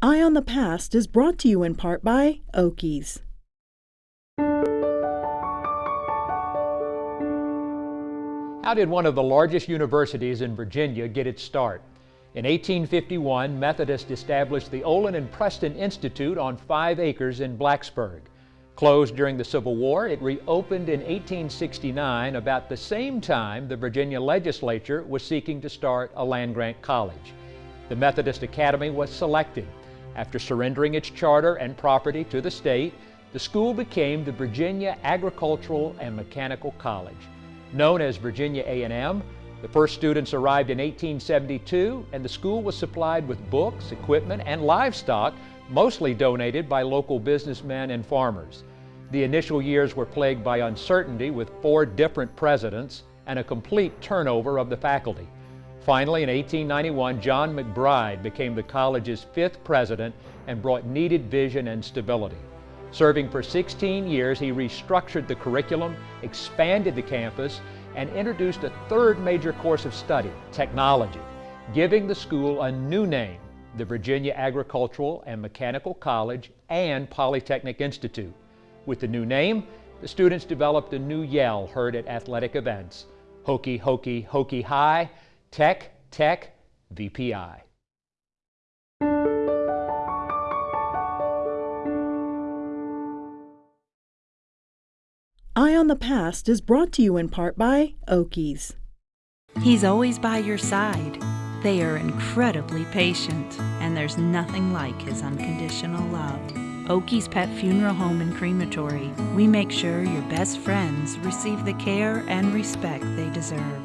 Eye on the Past is brought to you in part by Oakey's. How did one of the largest universities in Virginia get its start? In 1851, Methodists established the Olin and Preston Institute on five acres in Blacksburg. Closed during the Civil War, it reopened in 1869, about the same time the Virginia legislature was seeking to start a land-grant college. The Methodist Academy was selected. After surrendering its charter and property to the state, the school became the Virginia Agricultural and Mechanical College. Known as Virginia A&M, the first students arrived in 1872 and the school was supplied with books, equipment, and livestock, mostly donated by local businessmen and farmers. The initial years were plagued by uncertainty with four different presidents and a complete turnover of the faculty. Finally, in 1891, John McBryde became the college's fifth president and brought needed vision and stability. Serving for 16 years, he restructured the curriculum, expanded the campus, and introduced a third major course of study, technology, giving the school a new name, the Virginia Agricultural and Mechanical College and Polytechnic Institute. With the new name, the students developed a new yell heard at athletic events, Hokie, Hokie, Hokie High, Tech, Tech, VPI. Eye on the Past is brought to you in part by Oakey's. He's always by your side. They are incredibly patient, and there's nothing like his unconditional love. Oakey's Pet Funeral Home and Crematory. We make sure your best friends receive the care and respect they deserve.